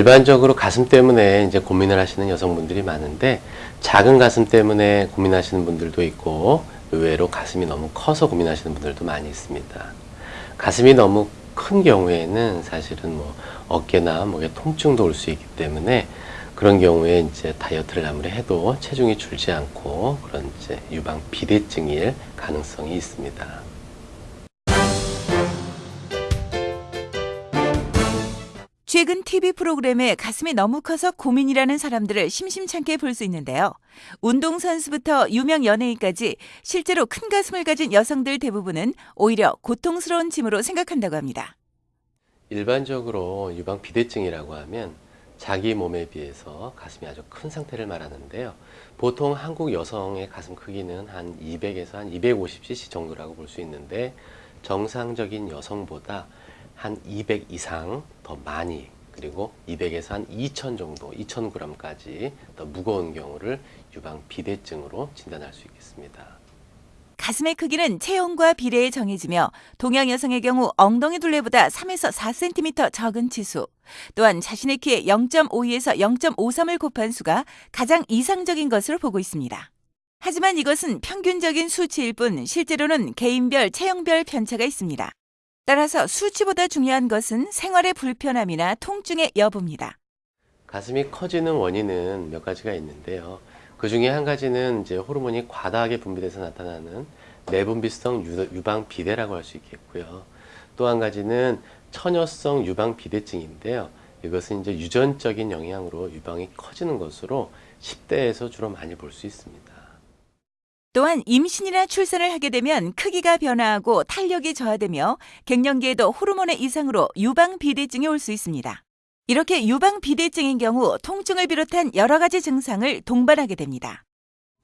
일반적으로 가슴 때문에 이제 고민을 하시는 여성분들이 많은데 작은 가슴 때문에 고민하시는 분들도 있고 의외로 가슴이 너무 커서 고민하시는 분들도 많이 있습니다. 가슴이 너무 큰 경우에는 사실은 뭐 어깨나 목에 통증도 올 수 있기 때문에 그런 경우에 이제 다이어트를 아무리 해도 체중이 줄지 않고 그런 이제 유방 비대증일 가능성이 있습니다. 최근 TV 프로그램에 가슴이 너무 커서 고민이라는 사람들을 심심찮게 볼 수 있는데요. 운동선수부터 유명 연예인까지 실제로 큰 가슴을 가진 여성들 대부분은 오히려 고통스러운 짐으로 생각한다고 합니다. 일반적으로 유방 비대증이라고 하면 자기 몸에 비해서 가슴이 아주 큰 상태를 말하는데요. 보통 한국 여성의 가슴 크기는 한 200에서 한 250cc 정도라고 볼 수 있는데 정상적인 여성보다 한 200 이상 더 많이 그리고 200에서 한 2000 정도, 2000g까지 더 무거운 경우를 유방 비대증으로 진단할 수 있겠습니다. 가슴의 크기는 체형과 비례에 정해지며 동양 여성의 경우 엉덩이 둘레보다 3에서 4cm 적은 치수, 또한 자신의 키에 0.52에서 0.53을 곱한 수가 가장 이상적인 것으로 보고 있습니다. 하지만 이것은 평균적인 수치일 뿐 실제로는 개인별 체형별 편차가 있습니다. 따라서 수치보다 중요한 것은 생활의 불편함이나 통증의 여부입니다. 가슴이 커지는 원인은 몇 가지가 있는데요. 그 중에 한 가지는 이제 호르몬이 과다하게 분비돼서 나타나는 내분비성 유- 유방 비대라고 할 수 있겠고요. 또 한 가지는 처녀성 유방 비대증인데요. 이것은 이제 유전적인 영향으로 유방이 커지는 것으로 10대에서 주로 많이 볼 수 있습니다. 또한 임신이나 출산을 하게 되면 크기가 변화하고 탄력이 저하되며 갱년기에도 호르몬의 이상으로 유방 비대증이 올 수 있습니다. 이렇게 유방 비대증인 경우 통증을 비롯한 여러 가지 증상을 동반하게 됩니다.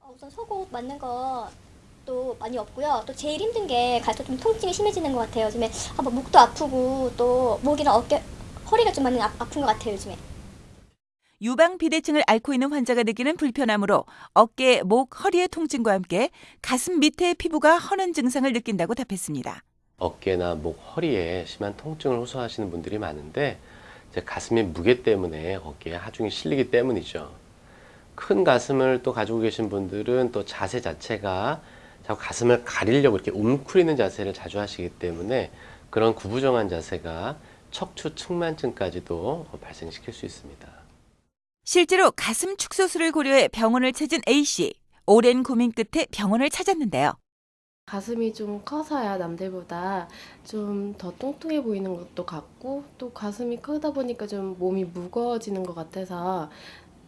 어, 우선 속옷 맞는 거 또 많이 없고요. 또 제일 힘든 게 갈수록 좀 통증이 심해지는 것 같아요. 요즘에 아, 뭐 목도 아프고 또 목이랑 어깨, 허리가 좀 많이 아, 아픈 것 같아요. 요즘에. 유방 비대증을 앓고 있는 환자가 느끼는 불편함으로 어깨, 목, 허리의 통증과 함께 가슴 밑에 피부가 허는 증상을 느낀다고 답했습니다. 어깨나 목, 허리에 심한 통증을 호소하시는 분들이 많은데 가슴의 무게 때문에 어깨에 하중이 실리기 때문이죠. 큰 가슴을 또 가지고 계신 분들은 또 자세 자체가 자꾸 가슴을 가리려고 이렇게 웅크리는 자세를 자주 하시기 때문에 그런 구부정한 자세가 척추 측만증까지도 발생시킬 수 있습니다. 실제로 가슴 축소술을 고려해 병원을 찾은 A씨. 오랜 고민 끝에 병원을 찾았는데요. 가슴이 좀 커서야 남들보다 좀 더 뚱뚱해 보이는 것도 같고 또 가슴이 크다 보니까 좀 몸이 무거워지는 것 같아서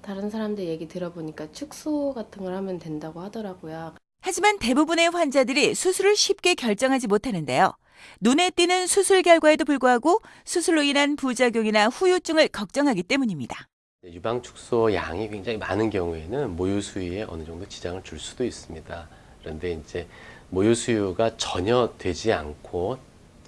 다른 사람들 얘기 들어보니까 축소 같은 걸 하면 된다고 하더라고요. 하지만 대부분의 환자들이 수술을 쉽게 결정하지 못하는데요. 눈에 띄는 수술 결과에도 불구하고 수술로 인한 부작용이나 후유증을 걱정하기 때문입니다. 유방 축소 양이 굉장히 많은 경우에는 모유 수유에 어느 정도 지장을 줄 수도 있습니다. 그런데 이제 모유 수유가 전혀 되지 않고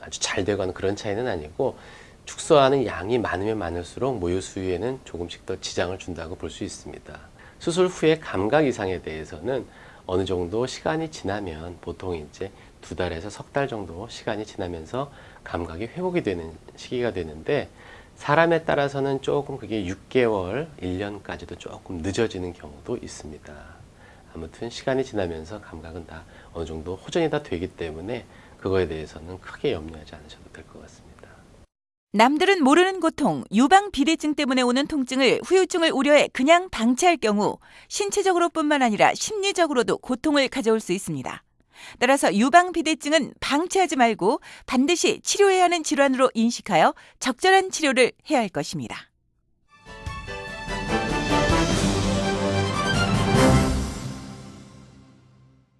아주 잘 되거나 그런 차이는 아니고 축소하는 양이 많으면 많을수록 모유 수유에는 조금씩 더 지장을 준다고 볼 수 있습니다. 수술 후에 감각 이상에 대해서는 어느 정도 시간이 지나면 보통 이제 두 달에서 석 달 정도 시간이 지나면서 감각이 회복이 되는 시기가 되는데 사람에 따라서는 조금 그게 6개월, 1년까지도 조금 늦어지는 경우도 있습니다. 아무튼 시간이 지나면서 감각은 다 어느 정도 호전이 다 되기 때문에 그거에 대해서는 크게 염려하지 않으셔도 될 것 같습니다. 남들은 모르는 고통, 유방 비대증 때문에 오는 통증을 후유증을 우려해 그냥 방치할 경우 신체적으로뿐만 아니라 심리적으로도 고통을 가져올 수 있습니다. 따라서 유방 비대증은 방치하지 말고 반드시 치료해야 하는 질환으로 인식하여 적절한 치료를 해야 할 것입니다.